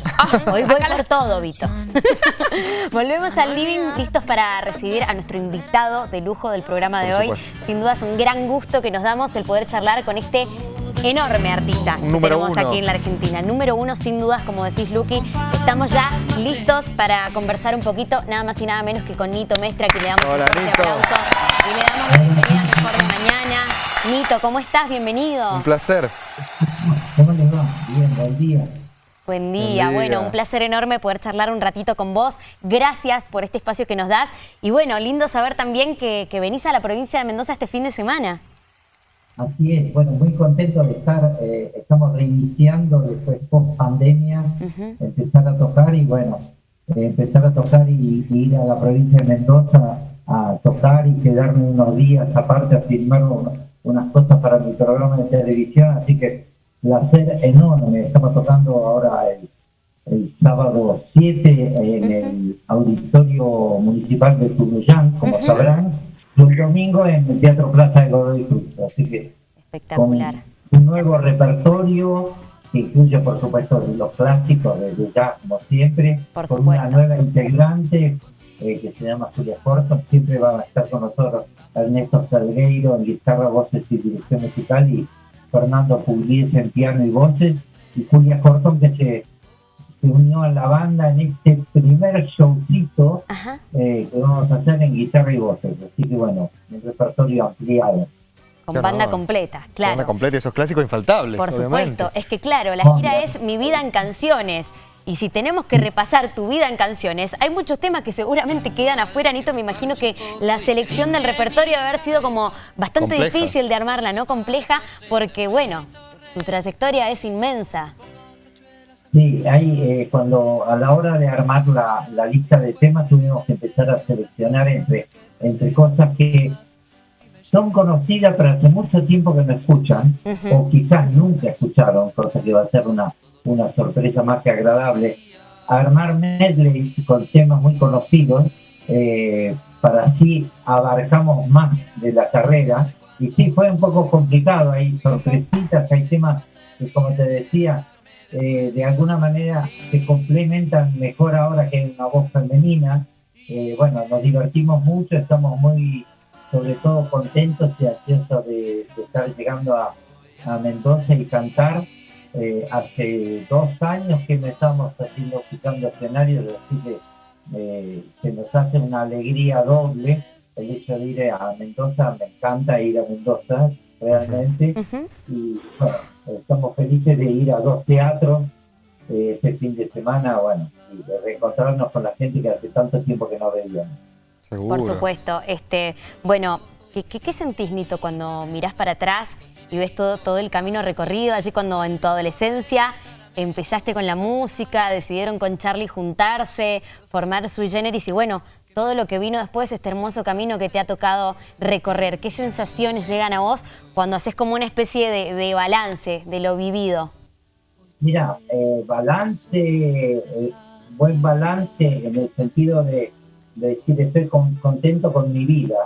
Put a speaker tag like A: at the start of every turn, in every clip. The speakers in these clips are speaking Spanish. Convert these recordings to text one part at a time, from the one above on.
A: bocadillo. Hoy voy por todo, Vito. Volvemos al living, listos para recibir a nuestro invitado de lujo del programa de hoy. Sin duda es un gran gusto que nos damos el poder charlar con este enorme artista que tenemos aquí en la Argentina. Número uno, sin dudas, como decís, Luqui. Estamos ya listos para conversar un poquito, nada más y nada menos que con Nito Mestra, que le damos un fuerte aplauso y le damos la bienvenida mejor de mañana. Nito, ¿cómo estás? Bienvenido.
B: Un placer.
C: ¿Cómo le va? Bien, buen día.
A: Buen día. bueno, un placer enorme poder charlar un ratito con vos. Gracias por este espacio que nos das. Y bueno, lindo saber también que, venís a la provincia de Mendoza este fin de semana.
C: Así es, bueno, muy contento de estar, eh, estamos reiniciando después post pandemia, empezar a tocar y bueno, eh, empezar a tocar y, ir a la provincia de Mendoza a tocar y quedarme unos días aparte a filmar unas cosas para mi programa de televisión, así que placer enorme. Estamos tocando ahora el, sábado 7 en el Auditorio Municipal de Tunuyán, como sabrán, y el domingo en el Teatro Plaza de Godoy Cruz. Así que
A: Espectacular.
C: un nuevo repertorio que incluye, por supuesto, los clásicos de jazz, como siempre, con una nueva integrante eh, que se llama Julia Corto. Siempre va a estar con nosotros Ernesto Salgueiro en guitarra, voces y dirección musical y Fernando Pugliese en piano y voces, y Julia Cortón que se, unió a la banda en este primer showcito eh, que vamos a hacer en guitarra y voces. Así que bueno, un repertorio ampliado.
A: Con banda completa, claro.
B: Banda completa, esos clásicos infaltables,
A: Por supuesto, es que claro, la gira es Mi vida en canciones. Y si tenemos que repasar tu vida en canciones, hay muchos temas que seguramente quedan afuera, Nito. Me imagino que la selección del repertorio debe haber sido como bastante difícil de armarla, ¿no? Compleja, porque bueno, tu trayectoria es inmensa.
C: Sí, ahí eh, cuando a la hora de armar la, lista de temas tuvimos que empezar a seleccionar entre, entre cosas que son conocidas pero hace mucho tiempo que no escuchan o quizás nunca escucharon, cosa que va a ser una una sorpresa más que agradable, armar medleys con temas muy conocidos, eh, para así abarcamos más de la carrera. Y sí, fue un poco complicado, hay sorpresitas, hay temas que, como te decía, eh, de alguna manera se complementan mejor ahora que hay una voz femenina. Eh, bueno, nos divertimos mucho, estamos muy, sobre todo, contentos y ansiosos de, estar llegando a, a Mendoza y cantar. Eh, hace dos años que me estamos haciendo escuchando escenarios, así que eh, se nos hace una alegría doble el hecho de ir a Mendoza, me encanta ir a Mendoza realmente, y bueno, estamos felices de ir a dos teatros eh, este fin de semana, bueno, y de reencontrarnos con la gente que hace tanto tiempo que no veíamos.
A: Por supuesto, este, bueno, ¿qué, qué sentís, Nito, cuando mirás para atrás y ves todo, todo el camino recorrido, allí cuando en tu adolescencia empezaste con la música, decidieron con Charlie juntarse, formar Sui Generis y bueno, todo lo que vino después, este hermoso camino que te ha tocado recorrer. ¿Qué sensaciones llegan a vos cuando haces como una especie de, balance de lo vivido?
C: Mira, eh, balance, eh, buen balance en el sentido de, decir estoy contento con mi vida.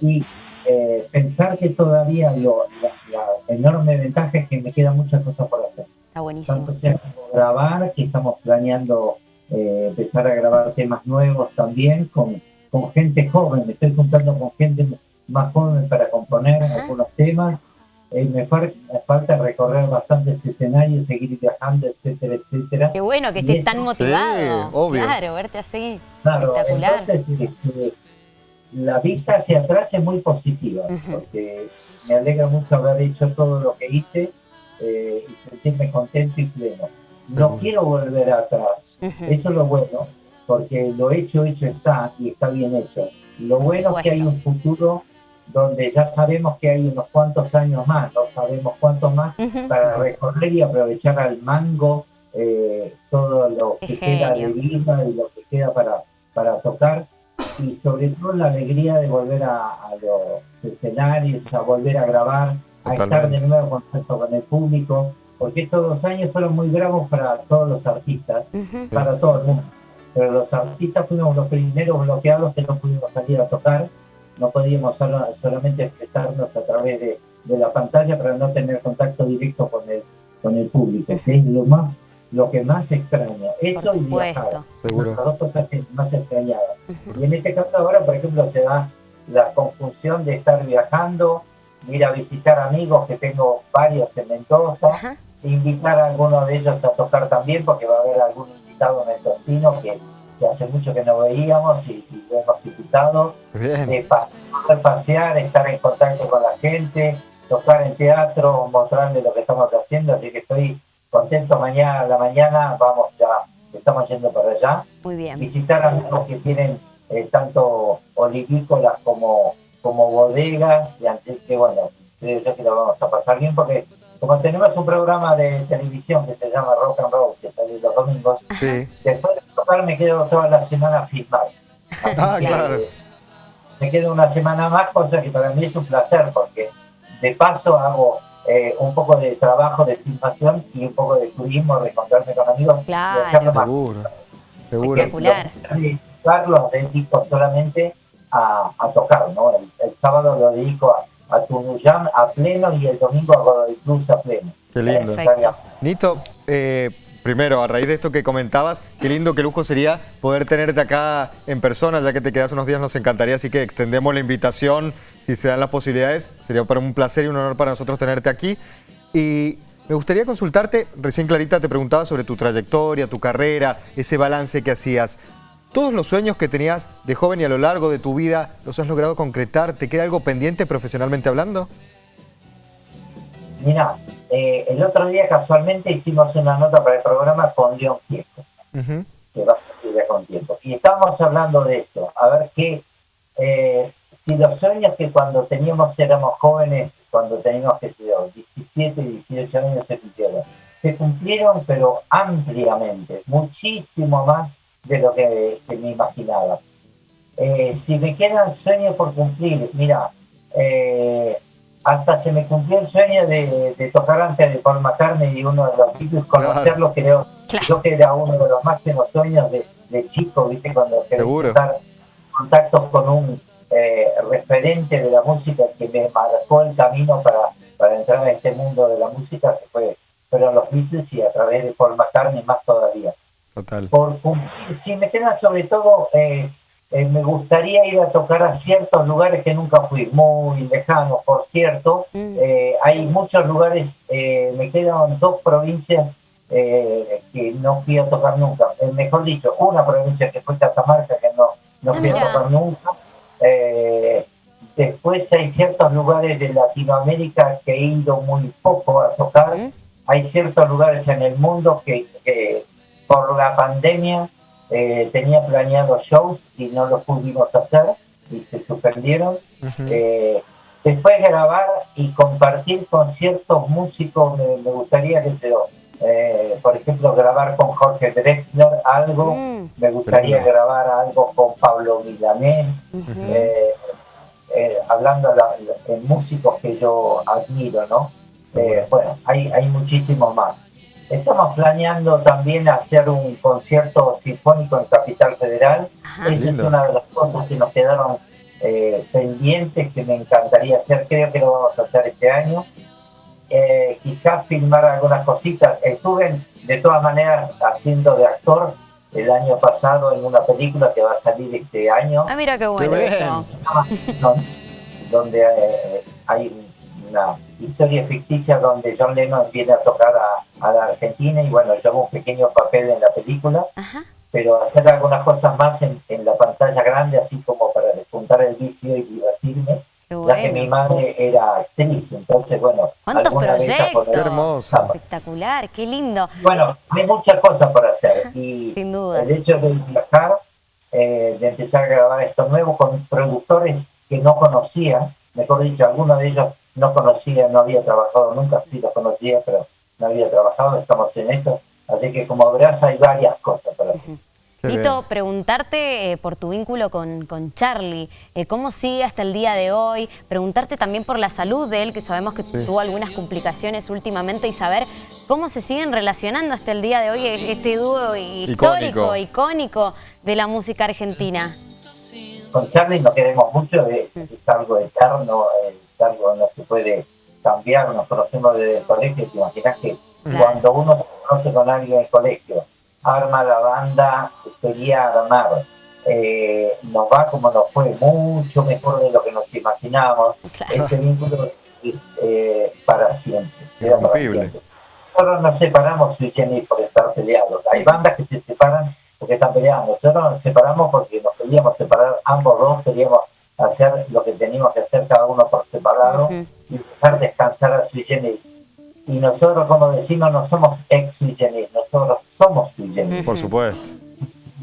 C: Y eh, pensar que todavía lo, la, enorme ventaja es que me quedan muchas cosas por hacer.
A: Está buenísimo.
C: Tanto sea como grabar, que estamos planeando eh, empezar a grabar temas nuevos también con, con gente joven. Me estoy juntando con gente más joven para componer algunos temas. Eh, me, falta recorrer bastantes escenarios, seguir viajando, etcétera, etcétera.
A: Qué bueno que estés tan motivado.
B: obvio.
A: Claro, verte así.
C: Claro, espectacular. Entonces, este, la vista hacia atrás es muy positiva, porque me alegra mucho haber hecho todo lo que hice eh, y sentirme contento y pleno. No quiero volver atrás, eso es lo bueno, porque lo hecho, hecho está y está bien hecho. Lo bueno es que hay un futuro donde ya sabemos que hay unos cuantos años más, no sabemos cuántos más, para recorrer y aprovechar al mango eh, todo lo que queda de vida y lo que queda para, para tocar. Y sobre todo la alegría de volver a, los escenarios, a volver a grabar, a estar de nuevo en contacto con el público, porque estos dos años fueron muy bravos para todos los artistas, para todo el mundo. Pero los artistas fuimos los primeros bloqueados que no pudimos salir a tocar, no podíamos solamente expresarnos a través de, la pantalla para no tener contacto directo con el, con el público, que es lo más lo que más extraño. Eso y viajar. Seguro. Las dos cosas que más extrañaba. Y en este caso ahora, por ejemplo, se da la confusión de estar viajando, ir a visitar amigos, que tengo varios en Mendoza, invitar a alguno de ellos a tocar también, porque va a haber algún invitado mendocino que, que hace mucho que no veíamos y, De pasear, pasear, estar en contacto con la gente, tocar en teatro, mostrarle lo que estamos haciendo, así que estoy contento. Mañana a la mañana vamos ya, estamos yendo para allá.
A: Muy bien.
C: Visitar amigos que tienen eh, tanto olivícolas como, como bodegas, y antes que bueno, creo yo que lo vamos a pasar bien porque como tenemos un programa de televisión que se llama Rock and Roll, que sale los domingos, después de tocar me quedo toda la semana a filmar.
B: Ah, claro.
C: Me quedo una semana más, cosa que para mí es un placer, porque de paso hago eh, un poco de trabajo de filmación y un poco de turismo, de encontrarme con amigos
A: claro.
C: y hacerlo
B: más. Seguro, seguro.
A: Espectacular.
C: Los dedico solamente a, tocar, ¿no? El, sábado lo dedico a, a Tunuyán a pleno y el domingo a Godoy Cruz a pleno.
B: Qué lindo. Nito, eh, primero, a raíz de esto que comentabas, qué lindo, qué lujo sería poder tenerte acá en persona, ya que te quedas unos días, nos encantaría, así que extendemos la invitación, si se dan las posibilidades, sería para un placer y un honor para nosotros tenerte aquí. Y me gustaría consultarte, recién Clarita te preguntaba sobre tu trayectoria, tu carrera, ese balance que hacías. ¿Todos los sueños que tenías de joven y a lo largo de tu vida los has logrado concretar? ¿Te queda algo pendiente profesionalmente hablando?
C: Mira, eh, el otro día casualmente hicimos una nota para el programa con León Tiempo, que va a salir con tiempo. Y estábamos hablando de eso, a ver qué, eh, si los sueños que cuando teníamos, éramos jóvenes, cuando teníamos, que 17 y 18 años se cumplieron. Se cumplieron, pero ampliamente, muchísimo más de lo que, me imaginaba. Eh, si me quedan sueños por cumplir, mira, eh, hasta se me cumplió el sueño de, tocar antes de Paul McCartney y uno de los Beatles, conocerlo, creo, yo que era uno de los máximos sueños de, chico, viste, cuando quería estar contactos con un eh, referente de la música que me marcó el camino para, para entrar en este mundo de la música, que fue, fueron los Beatles y a través de Paul McCartney más todavía.
B: Total.
C: Por cumplir, me queda sobre todo eh, eh, me gustaría ir a tocar a ciertos lugares que nunca fui, muy lejanos, por cierto. Mm. Eh, hay muchos lugares, eh, me quedan dos provincias que no fui a tocar nunca. mejor dicho, una provincia que fue Catamarca, que no, no fui a tocar nunca. después hay ciertos lugares de Latinoamérica que he ido muy poco a tocar. Mm. Hay ciertos lugares en el mundo que, que por la pandemia eh, tenía planeado shows y no los pudimos hacer y se suspendieron. Eh, después grabar y compartir con ciertos músicos, me, gustaría que se eh, por ejemplo, grabar con Jorge Drexler algo, mm. me gustaría grabar algo con Pablo Milanés, hablando de, músicos que yo admiro, ¿no? bueno, hay, hay muchísimos más. Estamos planeando también hacer un concierto sinfónico en Capital Federal. Esa es una de las cosas que nos quedaron eh, pendientes que me encantaría hacer. Creo que lo vamos a hacer este año. Eh, quizás filmar algunas cositas. Estuve de todas maneras haciendo de actor el año pasado en una película que va a salir este año.
A: Ah, mira qué bueno eso.
C: Donde eh, hay una historia ficticia donde John Lennon viene a tocar a, la Argentina y bueno, yo hago un pequeño papel en la película, pero hacer algunas cosas más en, la pantalla grande, así como para despuntar el vicio y divertirme. Ya que mi madre era actriz, entonces bueno.
A: ¿Cuántos proyectos?
B: Qué hermoso.
A: Espectacular, qué lindo.
C: Bueno, hay muchas cosas por hacer y
A: Sin duda.
C: el hecho de viajar, eh, de empezar a grabar esto nuevo con productores que no conocía, mejor dicho, algunos de ellos no conocía, no había trabajado nunca, sí lo conocía, pero no había trabajado, estamos en eso. Así que como verás hay varias cosas para hacer.
A: Tito, preguntarte eh, por tu vínculo con, con Charlie, eh, cómo sigue hasta el día de hoy, preguntarte también por la salud de él, que sabemos que tuvo algunas complicaciones últimamente, y saber cómo se siguen relacionando hasta el día de hoy este dúo histórico, icónico, de la música argentina.
C: Con Charlie nos queremos mucho, es, es algo eterno, algo no se puede cambiar, nos conocemos desde el colegio, te imaginas que cuando uno se conoce con alguien en el colegio, arma la banda, quería armar. Eh, nos va como nos fue, mucho mejor de lo que nos imaginábamos. Ese vínculo es eh, para siempre. Nosotros nos separamos, Jenny, por estar peleados. Hay bandas que se separan porque están peleando. Nosotros nos separamos porque nos queríamos separar, ambos dos queríamos hacer lo que teníamos que hacer cada uno por separado y dejar descansar a Sui Generis. Y nosotros, como decimos, no somos ex Sui Generis, nosotros somos Sui Generis.
B: Por supuesto.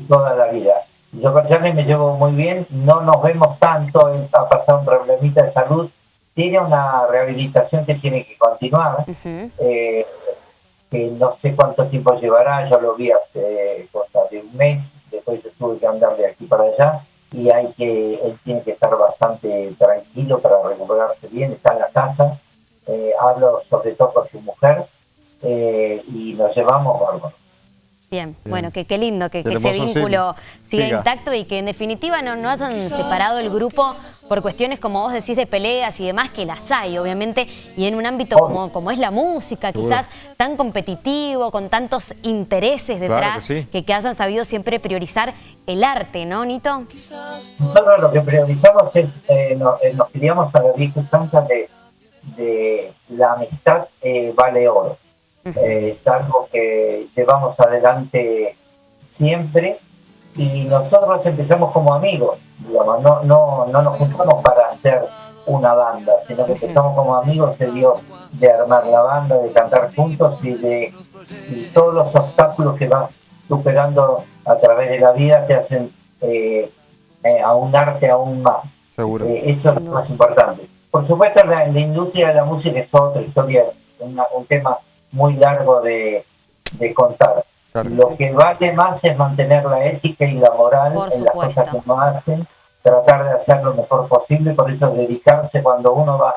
C: Toda la vida. Yo con Charlie me llevo muy bien, no nos vemos tanto, él ha pasado un problemita de salud, tiene una rehabilitación que tiene que continuar, eh, que no sé cuánto tiempo llevará, yo lo vi hace cosa de un mes, después yo tuve que andar de aquí para allá, y hay que, él tiene que estar bastante tranquilo para recuperarse bien, está en la casa, eh, hablo sobre todo con su mujer eh, y nos llevamos bárbaro.
A: Bien, bueno, que qué lindo que, ese vínculo siga, intacto y que en definitiva no, no hayan separado el grupo por cuestiones, como vos decís, de peleas y demás, que las hay, obviamente, y en un ámbito como, como es la música, quizás tan competitivo, con tantos intereses detrás, que, que, hayan sabido siempre priorizar el arte, ¿no, Nito?
C: Nosotros lo que priorizamos es, eh, eh nos, queríamos a la vieja de, de la amistad eh, vale oro es algo que llevamos adelante siempre y nosotros empezamos como amigos, digamos, no, no, no nos juntamos para hacer una banda, sino que empezamos como amigos, se dio de armar la banda, de cantar juntos y de todos los obstáculos que vas superando a través de la vida te hacen eh, eh, arte aún más. Seguro. Eh, eso es lo más importante. Por supuesto, la, la, industria de la música es otra historia, un tema muy largo de, contar. Lo que vale más es mantener la ética y la moral en las cosas que uno hace, tratar de hacer lo mejor posible, por eso dedicarse cuando uno va,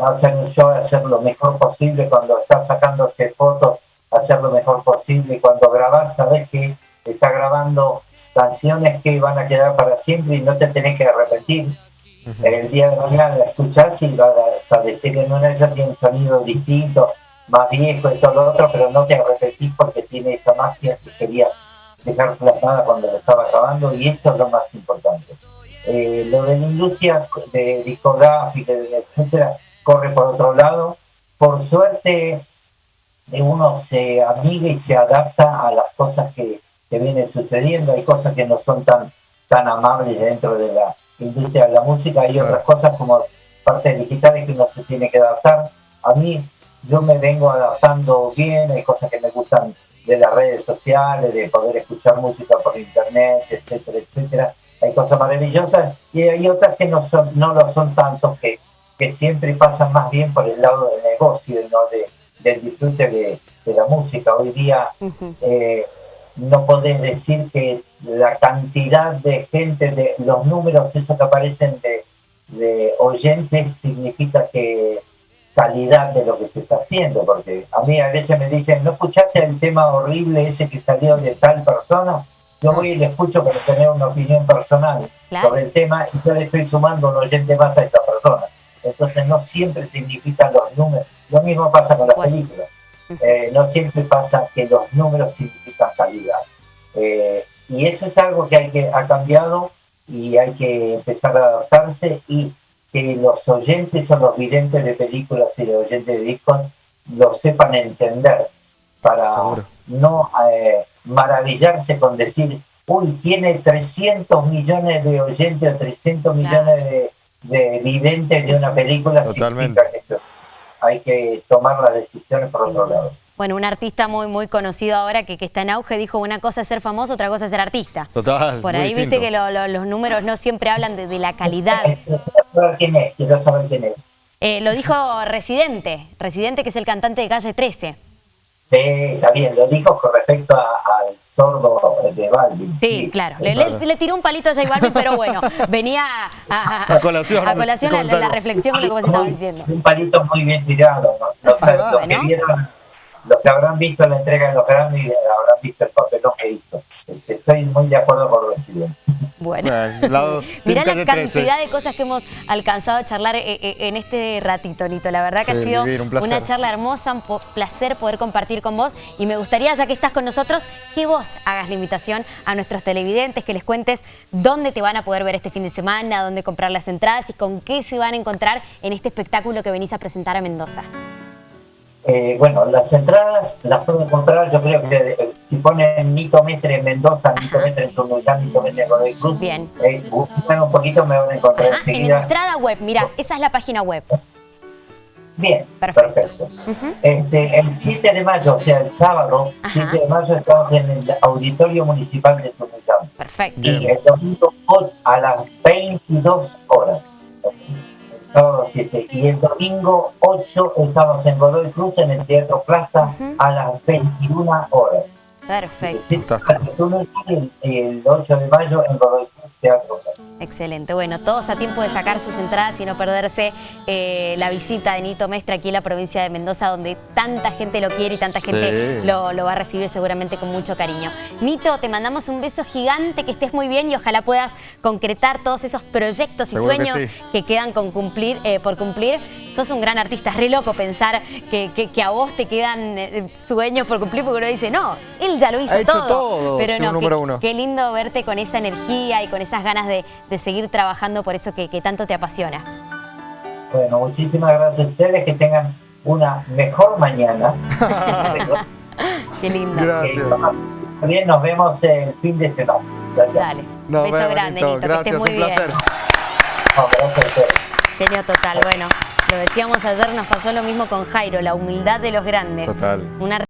C: va a hacer un show, a hacer lo mejor posible, cuando está sacándose fotos, hacer lo mejor posible, cuando grabas sabes que está grabando canciones que van a quedar para siempre y no te tenés que repetir. El día de mañana la escuchás y vas a decir que en una de ellas tiene un sonido distinto, más viejo y todo lo otro, pero no te repetís porque tiene esa magia que quería dejar plasmada cuando lo estaba grabando y eso es lo más importante. Eh, lo de la industria de discográfica, etcétera, corre por otro lado. Por suerte, eh, uno se amiga y se adapta a las cosas que, que vienen sucediendo. Hay cosas que no son tan, tan amables dentro de la industria de la música, hay otras cosas como partes digitales que uno se tiene que adaptar. A mí yo me vengo adaptando bien, hay cosas que me gustan de las redes sociales, de poder escuchar música por internet, etcétera, etcétera. Hay cosas maravillosas y hay otras que no son, no lo son tanto, que, que siempre pasan más bien por el lado del negocio, ¿no? de, del disfrute de, la música. Hoy día eh, no podés decir que la cantidad de gente, de los números, esos que aparecen de, de oyentes, significa que calidad de lo que se está haciendo, porque a mí a veces me dicen, ¿no escuchaste el tema horrible ese que salió de tal persona? Yo voy y le escucho para tener una opinión personal sobre el tema y yo le estoy sumando un oyente más a esta persona. Entonces no siempre significan los números. Lo mismo pasa con las películas. Eh, no siempre pasa que los números significan calidad. Eh, y eso es algo que, hay que ha cambiado y hay que empezar a adaptarse y que los oyentes o los videntes de películas y los oyentes de discos lo sepan entender para no eh, maravillarse con decir, uy, tiene 300 millones de oyentes o 300 millones de, de, videntes de una película. Totalmente. hay que tomar las decisiones por otro lado.
A: Bueno, un artista muy muy conocido ahora que, que, está en auge dijo una cosa es ser famoso, otra cosa es ser artista.
B: Total.
A: Por ahí viste que los números no siempre hablan de, la calidad.
C: Quiero quién es, quiero saber quién es.
A: Eh, lo dijo Residente, Residente que es el cantante de Calle 13.
C: Sí, está bien, lo dijo con respecto al sordo de Balvin.
A: Sí, claro. Le, tiró un palito a J Balvin, pero bueno, venía a,
B: colación,
A: a colación la, reflexión de lo que vos estabas diciendo.
C: Un palito muy bien tirado, ¿no? Los, que vieron los que habrán visto la entrega de los Grammy habrán visto el papelón que hizo. Estoy muy de acuerdo con Residente.
A: Bueno. bueno. Mirá la cantidad de cosas que hemos alcanzado a charlar eh, eh, en este ratito, Nito. La verdad que ha sido una charla hermosa, un placer poder compartir con vos. Y me gustaría, ya que estás con nosotros, que vos hagas la invitación a nuestros televidentes, que les cuentes dónde te van a poder ver este fin de semana, dónde comprar las entradas y con qué se van a encontrar en este espectáculo que venís a presentar a Mendoza.
C: Eh, bueno, las entradas las pueden comprar, yo creo que eh, si ponen Nito Mestre en Mendoza, Nito Mestre en Tunuyán, Nito Mestre en Godoy Cruz, Bien. Eh, un poquito, me van a encontrar Ajá,
A: En entrada web, mira, esa es la página web.
C: Bien, perfecto. este, el 7 de mayo, o sea, el sábado, 7 de mayo, estamos en el Auditorio Municipal de Tunuyán.
A: Perfecto.
C: Y el domingo a las 22 horas sábado 7. Y el domingo 8 estamos en Godoy Cruz, en el Teatro Plaza, a las 21 horas.
A: Perfecto.
C: El, el 8 de mayo en Godoy Cruz, Teatro.
A: Excelente. Bueno, todos a tiempo de sacar sus entradas y no perderse eh, la visita de Nito Mestre aquí en la provincia de Mendoza, donde tanta gente lo quiere y tanta gente lo, va a recibir seguramente con mucho cariño. Nito, te mandamos un beso gigante, que estés muy bien y ojalá puedas concretar todos esos proyectos y sueños que, quedan con cumplir, eh, por cumplir. Sos un gran artista, es re loco pensar que, a vos te quedan eh, sueños por cumplir, porque uno dice, no, él ya lo hizo
B: todo.
A: Pero no, qué, lindo verte con esa energía y con esas ganas de de seguir trabajando por eso que, tanto te apasiona.
C: Bueno, muchísimas gracias a ustedes, que tengan una mejor mañana.
A: Qué lindo.
B: Gracias.
C: Bien, nos vemos el fin de semana.
A: Dale, un beso grande, Nito,
B: Gracias,
A: muy
B: un placer.
A: Bien. Genio total, bueno, lo decíamos ayer, nos pasó lo mismo con Jairo, la humildad de los grandes.
B: Total.
A: Una